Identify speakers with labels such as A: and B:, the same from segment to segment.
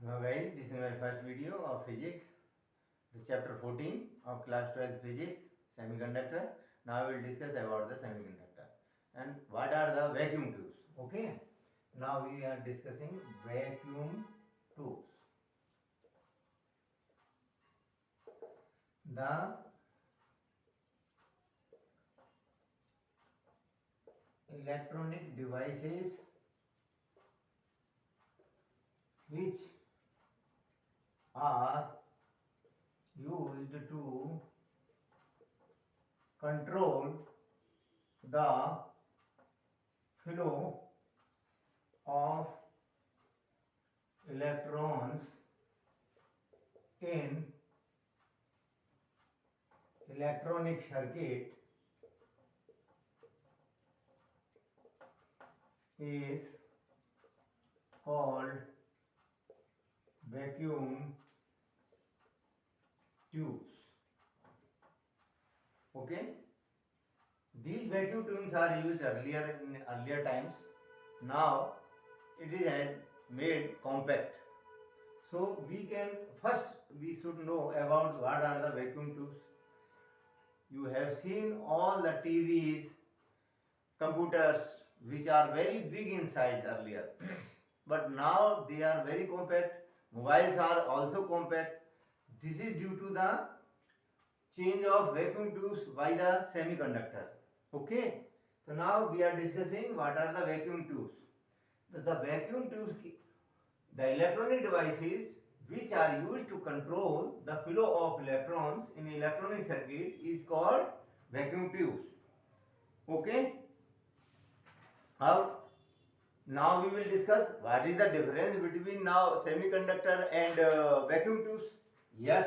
A: Hello guys, this is my first video of physics, the chapter 14 of class 12 physics, semiconductor. Now we will discuss about the semiconductor and what are the vacuum tubes. Okay, now we are discussing vacuum tubes. The electronic devices which are used to control the flow of electrons in electronic circuit is called vacuum tubes okay these vacuum tubes are used earlier in earlier times now it is made compact so we can first we should know about what are the vacuum tubes you have seen all the tvs computers which are very big in size earlier but now they are very compact mobiles are also compact this is due to the change of vacuum tubes by the semiconductor. Okay. So now we are discussing what are the vacuum tubes. The, the vacuum tubes, the electronic devices which are used to control the flow of electrons in electronic circuit is called vacuum tubes. Okay. Now, now we will discuss what is the difference between now semiconductor and uh, vacuum tubes. Yes.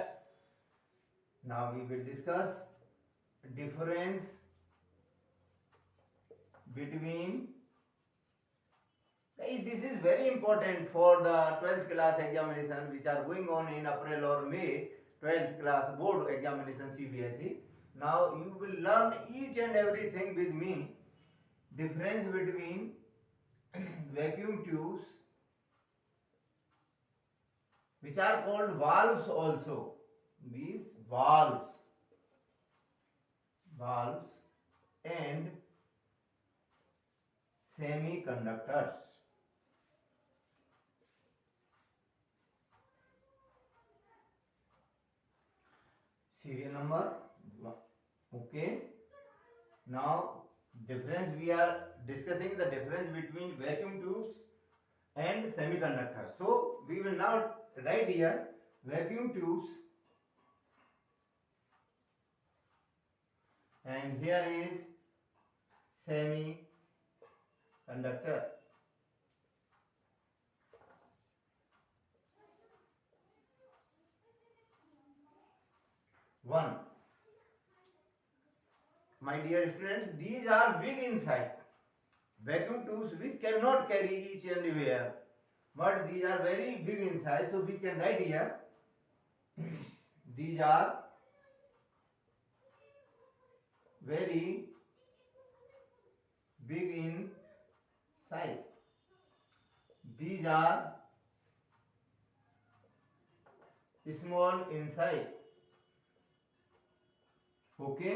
A: Now we will discuss difference between this is very important for the 12th class examination which are going on in April or May 12th class board examination CBSE. Now you will learn each and everything with me. Difference between vacuum tubes which are called valves also. These valves, valves and semiconductors. Serial number, okay. Now, difference we are discussing the difference between vacuum tubes and semiconductors. So, we will now right here vacuum tubes and here is semiconductor one my dear students these are big in size vacuum tubes which cannot carry each and everywhere but these are very big in size so we can write here these are very big in size these are small in size okay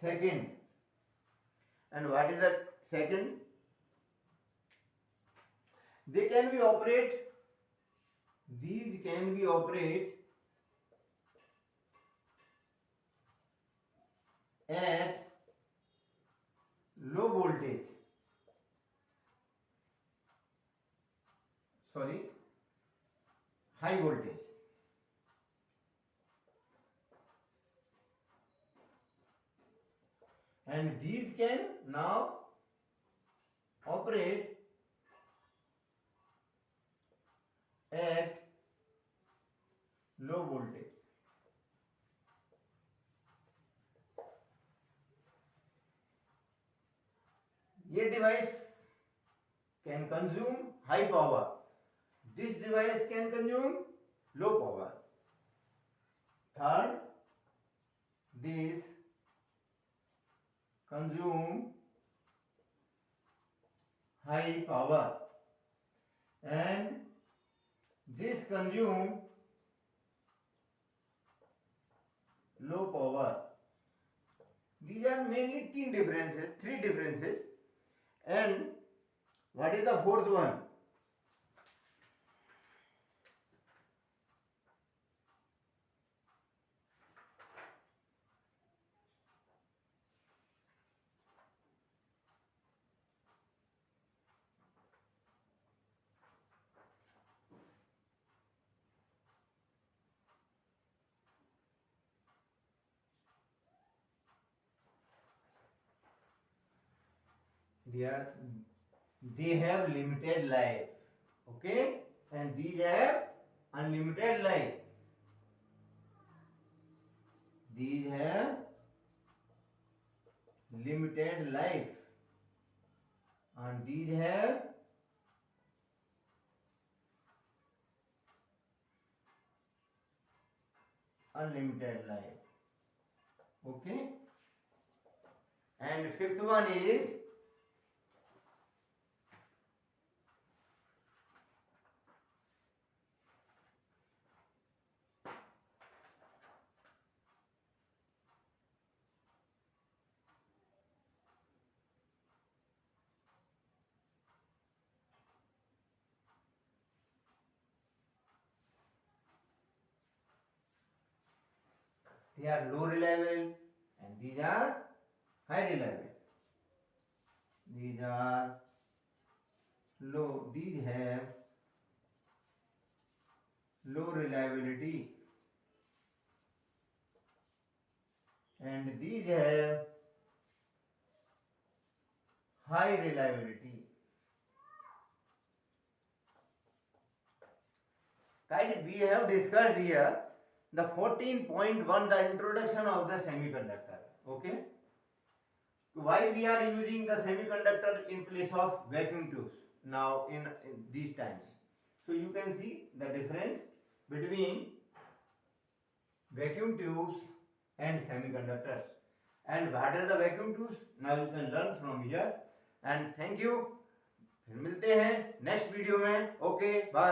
A: second and what is the second they can be operate these can be operate at low voltage sorry high voltage and these can now operate at low voltage. This device can consume high power. This device can consume low power. Third, this consume high power and this consume low power these are mainly तीन differences three differences and what is the fourth one where they have limited life okay and these have unlimited life these have limited life and these have unlimited life okay and fifth one is They are low reliable and these are high reliable. These are low, these have low reliability and these have high reliability. Kind we have discussed here the 14.1 the introduction of the semiconductor okay why we are using the semiconductor in place of vacuum tubes now in, in these times so you can see the difference between vacuum tubes and semiconductors and what are the vacuum tubes now you can learn from here and thank you फिर मिलते हैं next video में okay bye